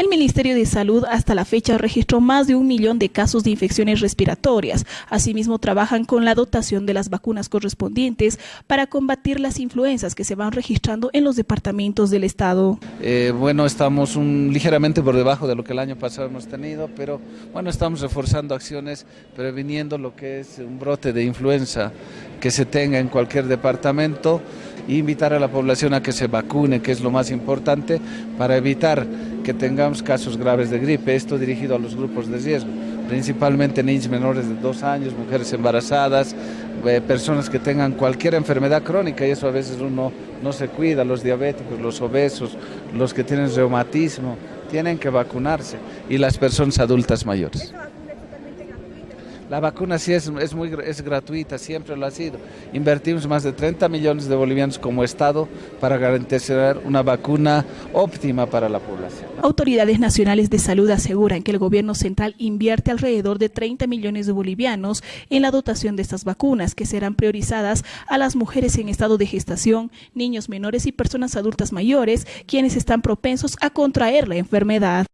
El Ministerio de Salud hasta la fecha registró más de un millón de casos de infecciones respiratorias. Asimismo, trabajan con la dotación de las vacunas correspondientes para combatir las influencias que se van registrando en los departamentos del Estado. Eh, bueno, estamos ligeramente por debajo de lo que el año pasado hemos tenido, pero bueno, estamos reforzando acciones previniendo lo que es un brote de influenza que se tenga en cualquier departamento e invitar a la población a que se vacune, que es lo más importante, para evitar que tengamos casos graves de gripe, esto dirigido a los grupos de riesgo, principalmente niños menores de dos años, mujeres embarazadas, eh, personas que tengan cualquier enfermedad crónica y eso a veces uno no se cuida, los diabéticos, los obesos, los que tienen reumatismo, tienen que vacunarse y las personas adultas mayores. La vacuna sí es, es, muy, es gratuita, siempre lo ha sido. Invertimos más de 30 millones de bolivianos como Estado para garantizar una vacuna óptima para la población. Autoridades nacionales de salud aseguran que el gobierno central invierte alrededor de 30 millones de bolivianos en la dotación de estas vacunas, que serán priorizadas a las mujeres en estado de gestación, niños menores y personas adultas mayores, quienes están propensos a contraer la enfermedad.